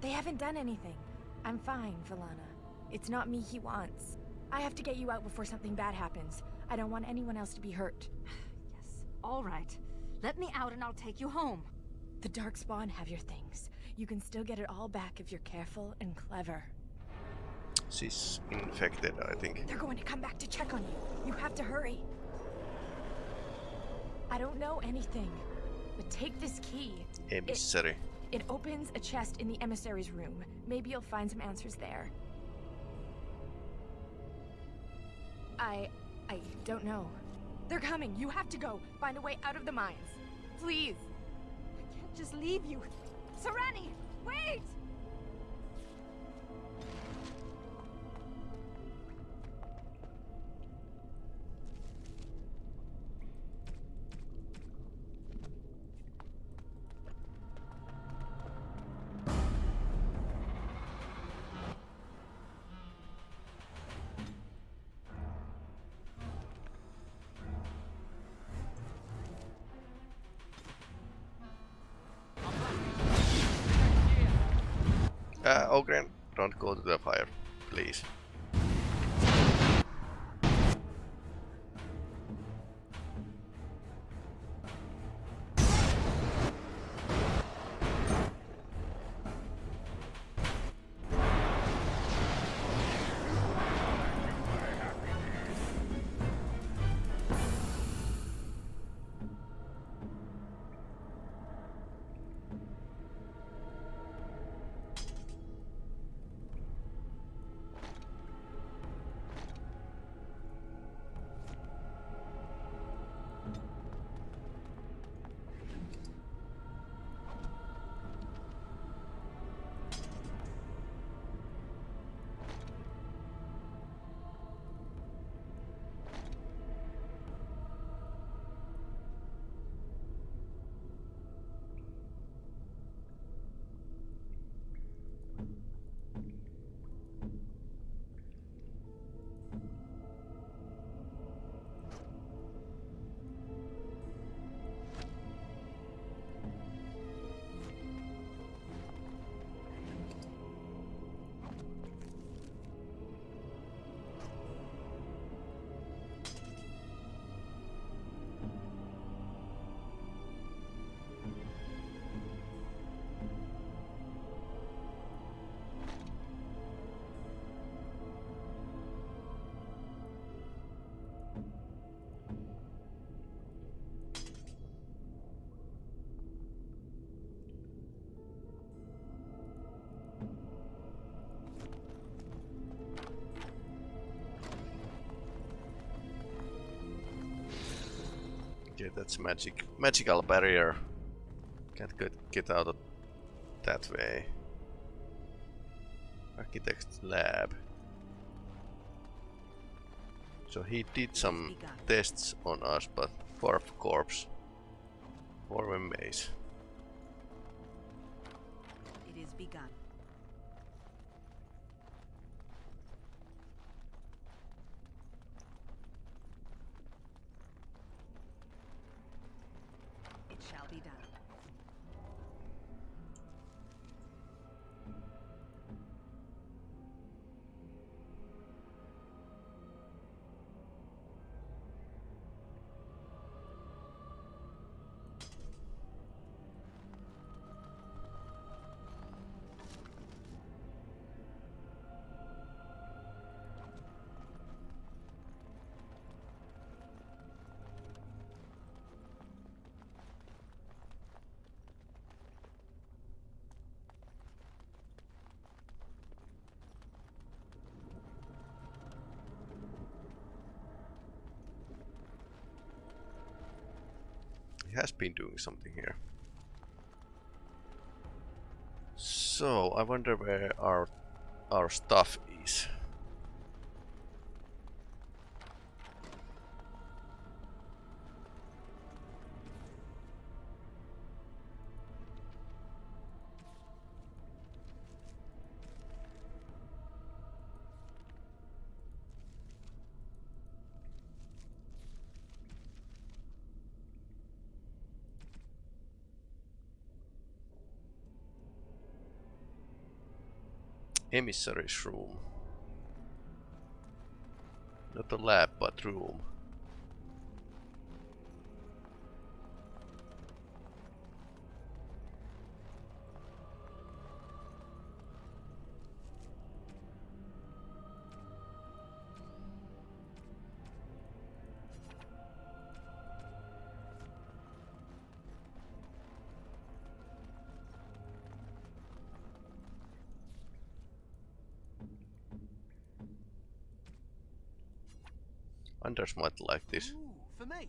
They haven't done anything. I'm fine, Velanna. It's not me he wants. I have to get you out before something bad happens. I don't want anyone else to be hurt. yes, all right. Let me out and I'll take you home. The Darkspawn have your things. You can still get it all back if you're careful and clever. She's infected, I think. They're going to come back to check on you. You have to hurry. I don't know anything, but take this key. Emissary. It, it opens a chest in the emissary's room. Maybe you'll find some answers there. I... I don't know. They're coming. You have to go. Find a way out of the mines. Please. I can't just leave you. Seranni, wait! Oghren, don't go to the fire, please. Okay, that's magic. Magical barrier. Can't get, get out of that way. Architect's lab. So he did some tests on us, but fourth corpse. Former maze. It is begun. Has been doing something here. So, I wonder where our our stuff is. Emissary's room. Not a lab, but room. Anders might like this. Ooh, for me.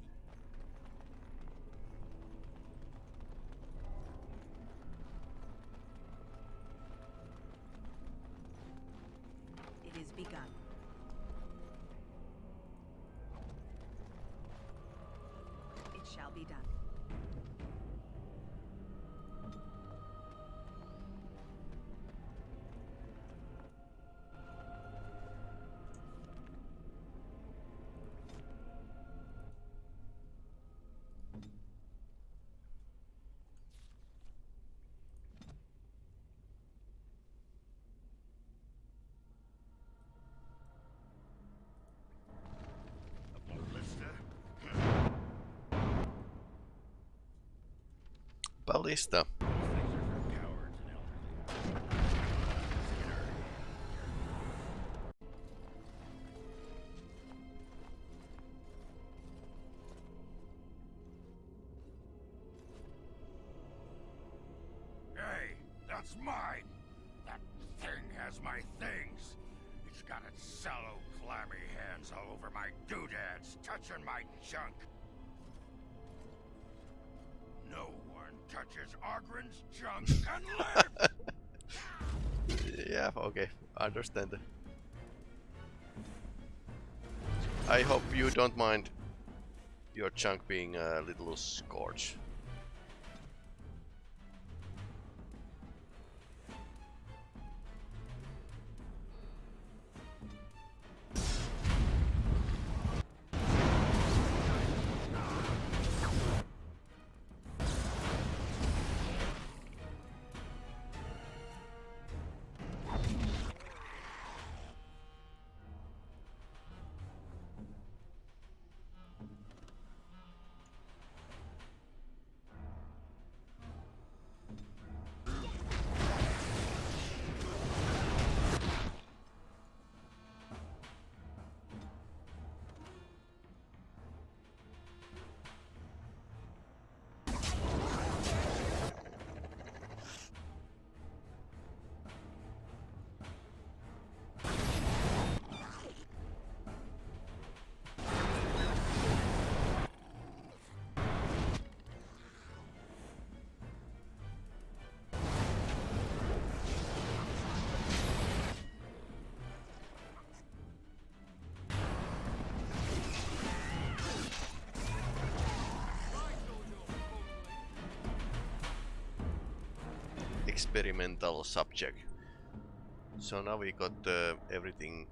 Ballista. Hey, that's mine! That thing has my things! It's got its sallow, clammy hands all over my doodads, touching my junk! No touches Oghren's junk yeah, okay, understand. I hope you don't mind your chunk being a little scorched. Experimental subject. So now we got uh, everything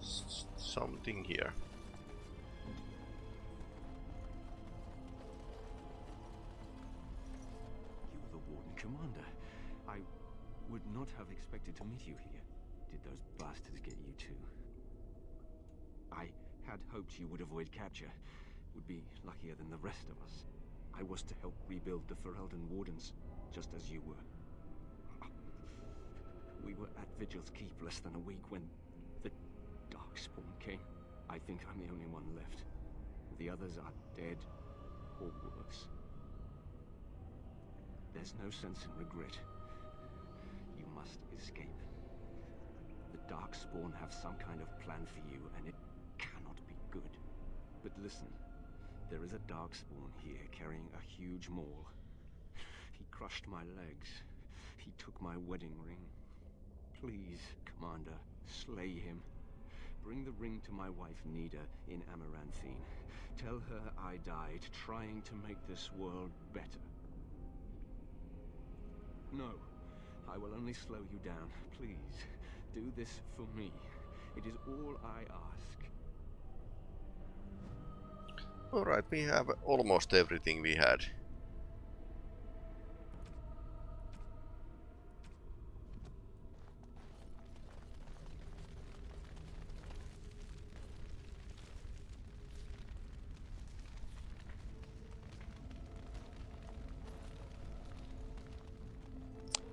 S something here. You're the Warden Commander. I would not have expected to meet you here. Did those bastards get you too? I had hoped you would avoid capture. Would be luckier than the rest of us. I was to help rebuild the Ferelden Wardens, just as you were. We were at Vigil's Keep less than a week when the Darkspawn came. I think I'm the only one left. The others are dead or worse. There's no sense in regret. You must escape. The Darkspawn have some kind of plan for you, and it cannot be good. But listen, there is a Darkspawn here carrying a huge maul. He crushed my legs. He took my wedding ring. Please, Commander, slay him. Bring the ring to my wife Nida in Amaranthine. Tell her I died trying to make this world better. No, I will only slow you down. Please, do this for me. It is all I ask. Alright, we have almost everything we had.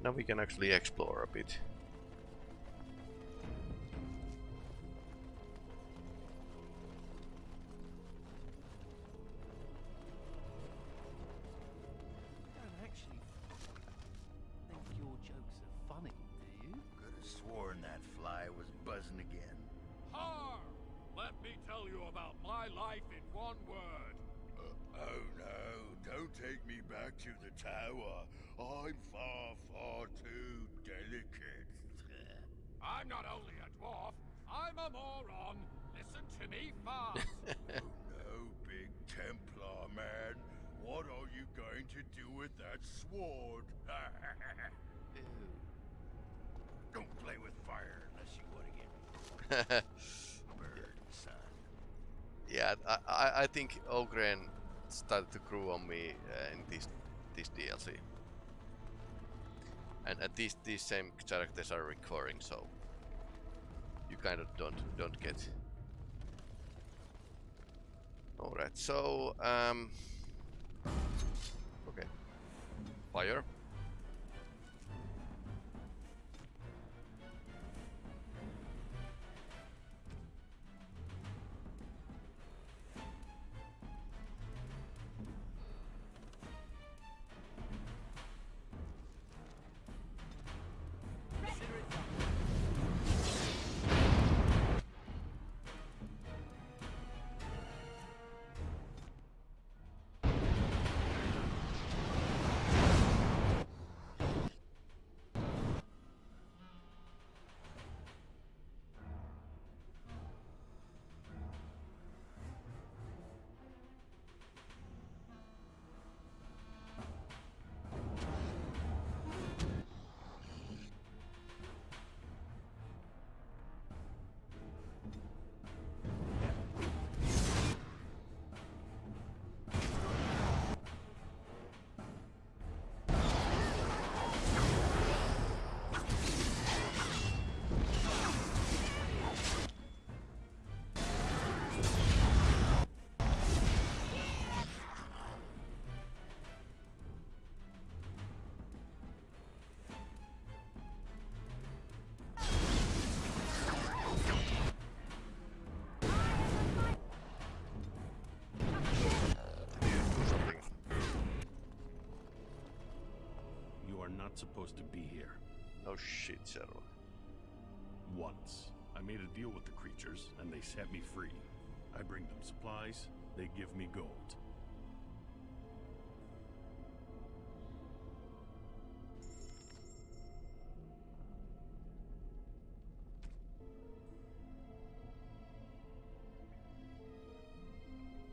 Now we can actually explore a bit. Me tell you about my life in one word. Uh, oh no, don't take me back to the tower. I'm far, far too delicate. I'm not only a dwarf, I'm a moron. Listen to me fast. oh no, big Templar man. What are you going to do with that sword? Ew. don't play with fire unless you want to get burned, son. Yeah, I, I, think Oghren started to grow on me uh, in this this DLC. And at least these same characters are recurring, so you kind of don't don't get. All right, so um, okay, fire. Not supposed to be here. No shit, Cheryl. Once. I made a deal with the creatures, and they set me free. I bring them supplies, they give me gold.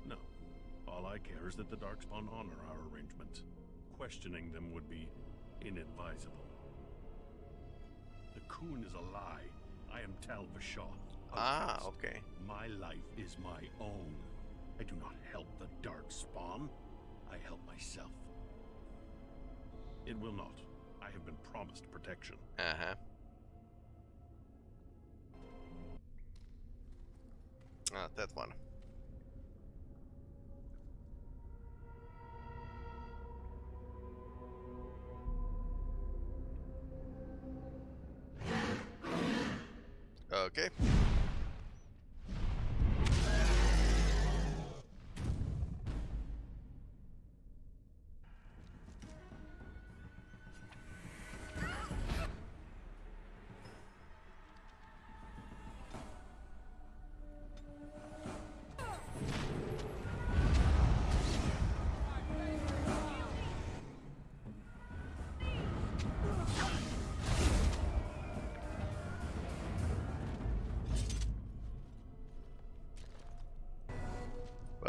No. All I care is that the Darkspawn honor our arrangement. Questioning them would be inadvisable. The Qun is a lie. I am Tal Vashaw. Ah, okay. My life is my own. I do not help the dark spawn. I help myself. It will not. I have been promised protection. Uh huh. Ah, that one.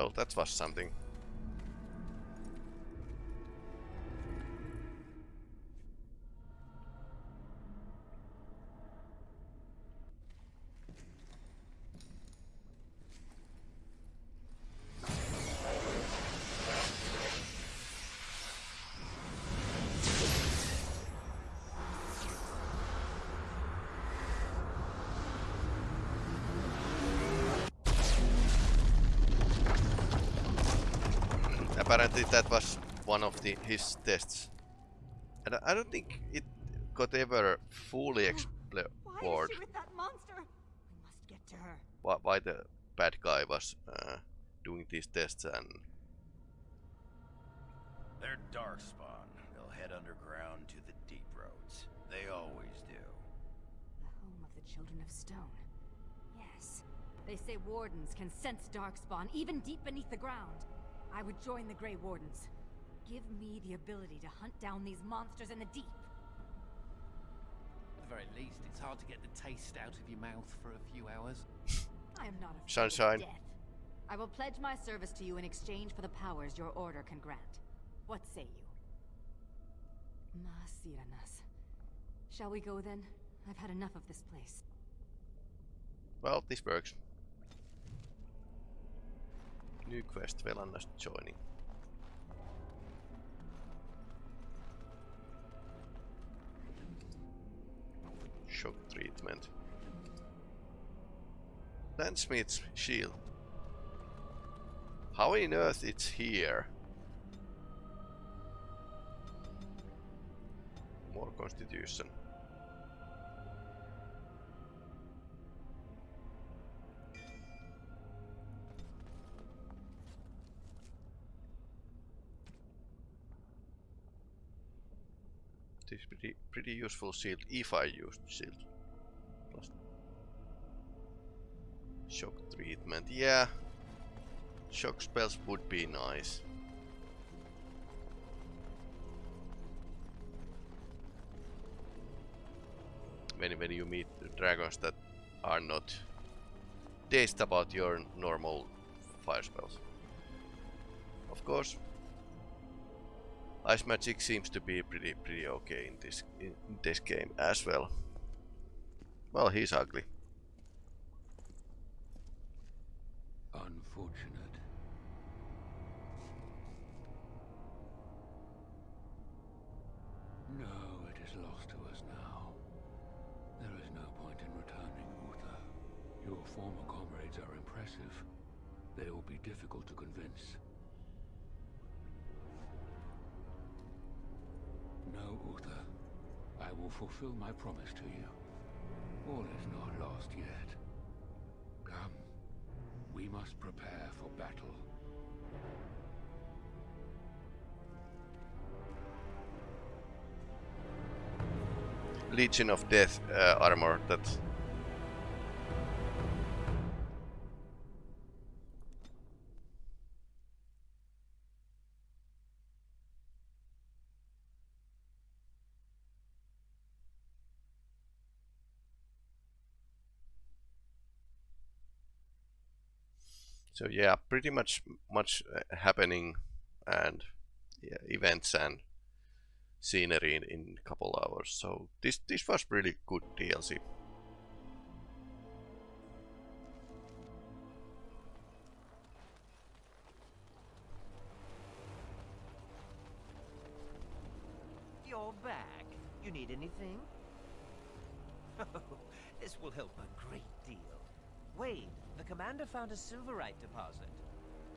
Well, that was something. Apparently that was one of the his tests. And I- I don't think it got ever fully Why explored is she with that monster? We must get to her. why, why the bad guy was uh, doing these tests and They're Darkspawn. They'll head underground to the deep roads. They always do. The home of the Children of Stone. Yes. They say wardens can sense darkspawn even deep beneath the ground. I would join the Grey Wardens. Give me the ability to hunt down these monsters in the deep. At the very least, it's hard to get the taste out of your mouth for a few hours. I am not afraid Sunshine. of death. I will pledge my service to you in exchange for the powers your order can grant. What say you? Ma serannas. Shall we go then? I've had enough of this place. well this works. New quest well Velanna's joining. Shock treatment. Landsmith's shield. How in earth it's here? More constitution. This is pretty pretty useful shield if I used shield. Plus shock treatment, yeah. Shock spells would be nice. When when you meet dragons that are not dazed about your normal fire spells. Of course, Ice magic seems to be pretty pretty okay in this in this game as well. Well, he's ugly. Unfortunate. No, it is lost to us now. There is no point in returning, Uther. Your former comrades are impressive. They will be difficult to convince. Will fulfill my promise to you. All is not lost yet. Come. We must prepare for battle. Legion of Death uh, armor that So yeah, pretty much much uh, happening and yeah, events and scenery in, in a couple hours. So this this was really good DLC. You're back. You need anything? this will help a great deal. Wade, the commander found a silverite deposit.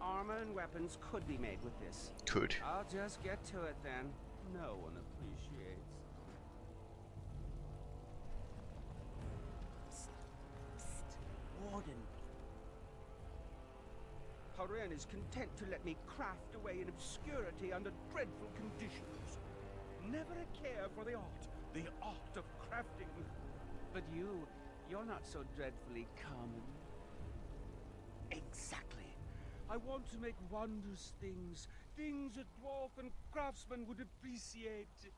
Armor and weapons could be made with this. Could. I'll just get to it then. No one appreciates. Warden, Herren is content to let me craft away in obscurity under dreadful conditions. Never a care for the art, the art of crafting. But you, you're not so dreadfully common. Exactly. I want to make wondrous things, things a dwarf and craftsman would appreciate.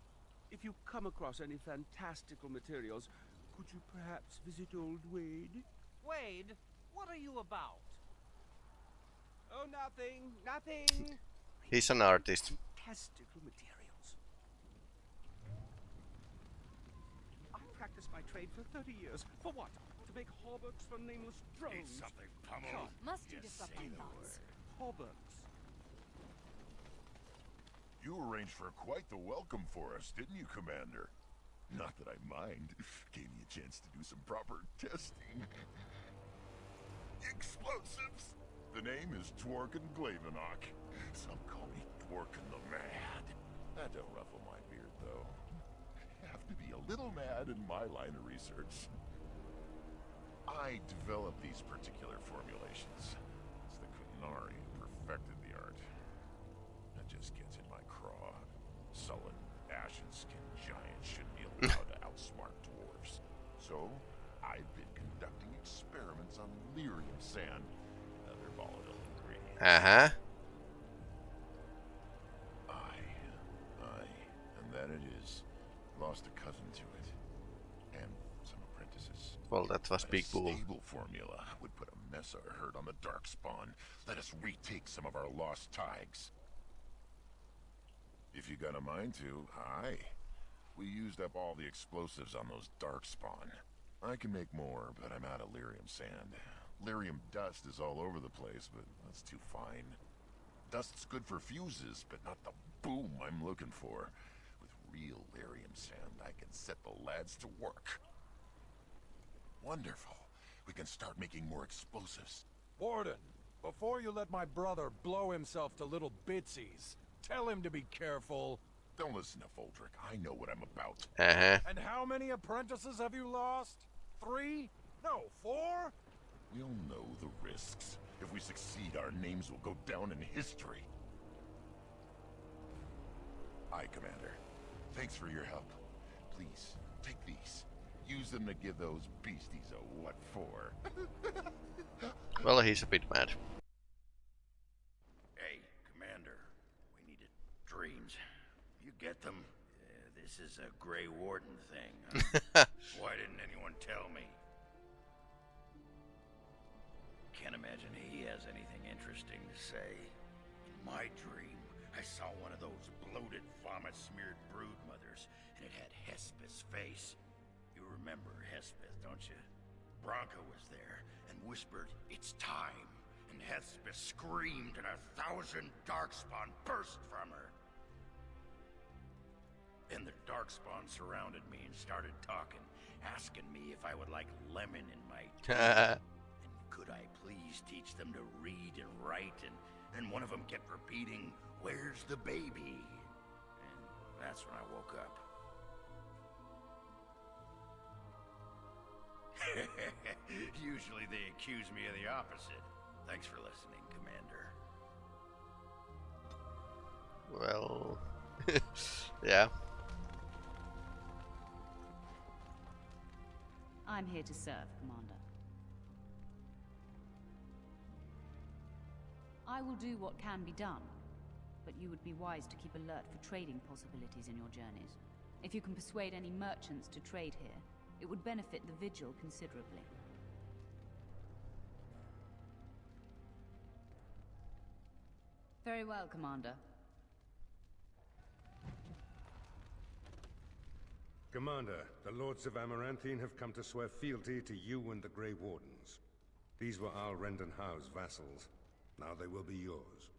If you come across any fantastical materials, could you perhaps visit old Wade? Wade, what are you about? Oh, nothing, nothing. He's an artist. Fantastical materials. I practiced my trade for 30 years. For what? To make hauberks for nameless drones. Need something pummeled? Must you Yes, disrupt say my thoughts? Hauberks. You arranged for quite the welcome for us, didn't you, Commander? Not that I mind. Gave me a chance to do some proper testing. Explosives! The name is Dworkin Glavonak. Some call me Dworkin the Mad. That don't ruffle my beard, though. Have have to be a little mad in my line of research. I developed these particular formulations. It's the Qunari who perfected the art. That just gets in my craw. Sullen, ashen-skinned giants shouldn't be allowed to outsmart dwarves. So, I've been conducting experiments on lyrium sand, another volatile ingredient. Uh-huh. Well, that was big bull. stable formula would put a mess of hurt on the Darkspawn. Let us retake some of our lost thaigs. If you got a mind to, aye. We used up all the explosives on those Darkspawn. I can make more, but I'm out of lyrium sand. Lyrium dust is all over the place, but that's too fine. Dust's good for fuses, but not the boom I'm looking for. With real lyrium sand, I can set the lads to work. Wonderful. We can start making more explosives. Warden, before you let my brother blow himself to little bitsies, tell him to be careful. Don't listen to Voldrik. I know what I'm about. Uh-huh. And how many apprentices have you lost? Three? No, four? We'll know the risks. If we succeed, our names will go down in history. Aye, Commander. Thanks for your help. Please, take these. Use them to give those beasties a what for. Well, he's a bit mad. Hey, Commander. We needed dreams. You get them? Uh, this is a Grey Warden thing. huh? Why didn't anyone tell me? Can't imagine he has anything interesting to say. In my dream, I saw one of those bloated, vomit-smeared brood mothers, and it had Hespith's face. Remember Hespith, don't you? Branka was there and whispered, It's time. And Hespith screamed, and a thousand darkspawn burst from her. Then the darkspawn surrounded me and started talking, asking me if I would like lemon in my tea. and could I please teach them to read and write? And then one of them kept repeating, Where's the baby? And that's when I woke up. Usually they accuse me of the opposite. Thanks for listening, Commander. Well, yeah. I'm here to serve, Commander. I will do what can be done, but you would be wise to keep alert for trading possibilities in your journeys. If you can persuade any merchants to trade here, it would benefit the Vigil considerably. Very well, Commander. Commander, the Lords of Amaranthine have come to swear fealty to you and the Grey Wardens. These were Arl Rendon Howe's vassals. Now they will be yours.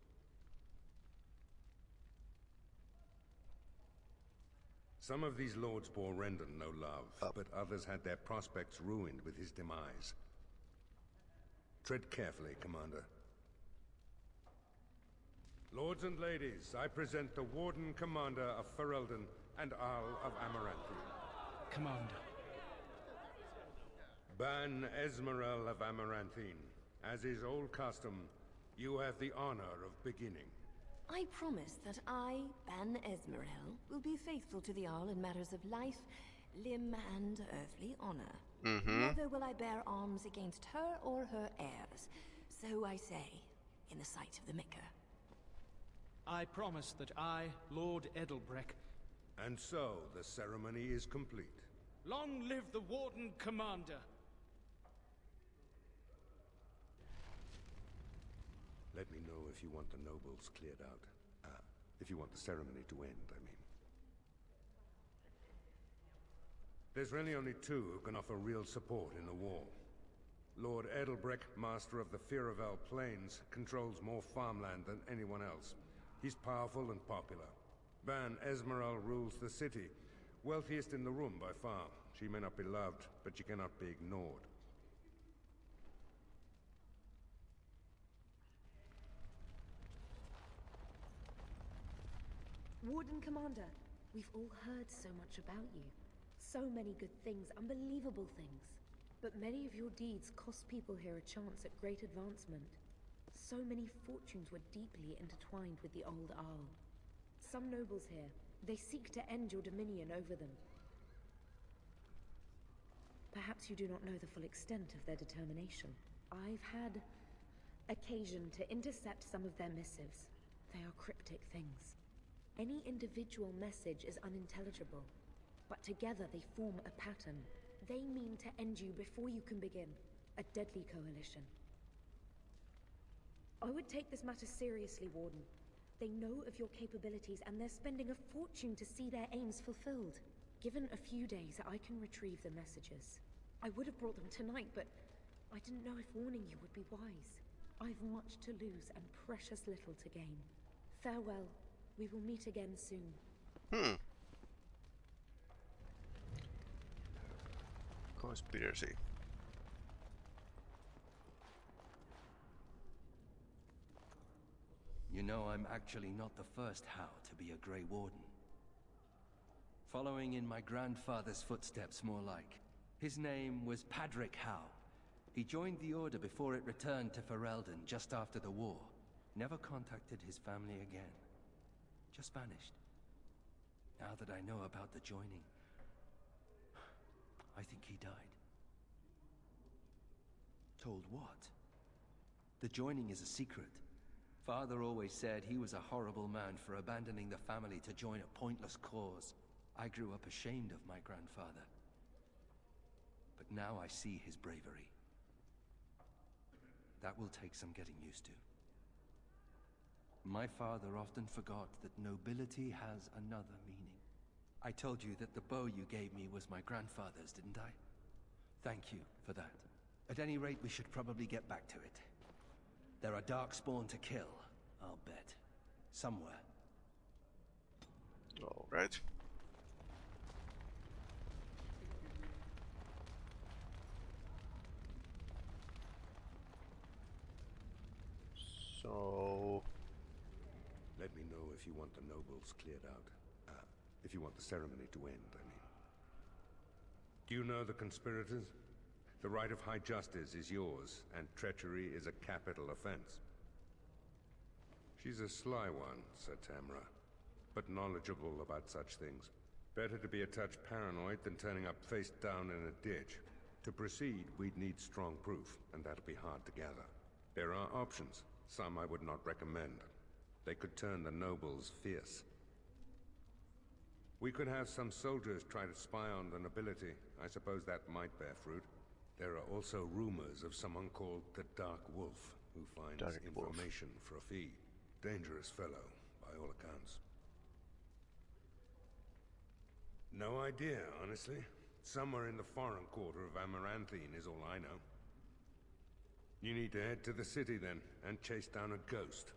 Some of these lords bore Rendon no love, but others had their prospects ruined with his demise. Tread carefully, Commander. Lords and ladies, I present the Warden Commander of Ferelden and Arl of Amaranthine. Commander. Ban Esmeral of Amaranthine. As is old custom, you have the honor of beginning. I promise that I, Ban Esmerel, will be faithful to the Arl in matters of life, limb, and earthly honor. Mhm. Never will I bear arms against her or her heirs. So I say, in the sight of the Maker. I promise that I, Lord Edelbreck, And so, the ceremony is complete. long live the Warden Commander. Let me know if you want the nobles cleared out. Ah, if you want the ceremony to end, I mean. There's really only two who can offer real support in the war. Lord Edelbreck, master of the Firavel Plains, controls more farmland than anyone else. He's powerful and popular. Ban Esmeral rules the city, wealthiest in the room by far. She may not be loved, but she cannot be ignored. Warden Commander, we've all heard so much about you. So many good things, unbelievable things. But many of your deeds cost people here a chance at great advancement. So many fortunes were deeply intertwined with the old Arl. Some nobles here, they seek to end your dominion over them. Perhaps you do not know the full extent of their determination. I've had occasion to intercept some of their missives. They are cryptic things. Any individual message is unintelligible, but together they form a pattern. They mean to end you before you can begin. A deadly coalition. I would take this matter seriously, Warden. They know of your capabilities and they're spending a fortune to see their aims fulfilled. Given a few days, I can retrieve the messages. I would have brought them tonight, but I didn't know if warning you would be wise. I've much to lose and precious little to gain. Farewell. We will meet again soon. Hmm. Conspiracy. You know, I'm actually not the first Howe to be a Grey Warden. Following in my grandfather's footsteps, more like. His name was Padric Howe. He joined the Order before it returned to Ferelden just after the war. Never contacted his family again. Just vanished. Now that I know about the joining, I think he died. Told what? The joining is a secret. Father always said he was a horrible man for abandoning the family to join a pointless cause. I grew up ashamed of my grandfather. But now I see his bravery. That will take some getting used to. My father often forgot that nobility has another meaning. I told you that the bow you gave me was my grandfather's, didn't I? Thank you for that. At any rate, we should probably get back to it. There are Darkspawn to kill, I'll bet. Somewhere. Alright. So... Let me know if you want the nobles cleared out. Uh, if you want the ceremony to end, I mean. Do you know the conspirators? The right of high justice is yours, and treachery is a capital offense. She's a sly one, Sir Tamra, but knowledgeable about such things. Better to be a touch paranoid than turning up face down in a ditch. To proceed, we'd need strong proof, and that'll be hard to gather. There are options, some I would not recommend. They could turn the nobles fierce. We could have some soldiers try to spy on the nobility. I suppose that might bear fruit. There are also rumors of someone called the Dark Wolf, who finds Dark information for a fee. Dangerous fellow, by all accounts. No idea, honestly. Somewhere in the foreign quarter of Amaranthine is all I know. You need to head to the city then, and chase down a ghost.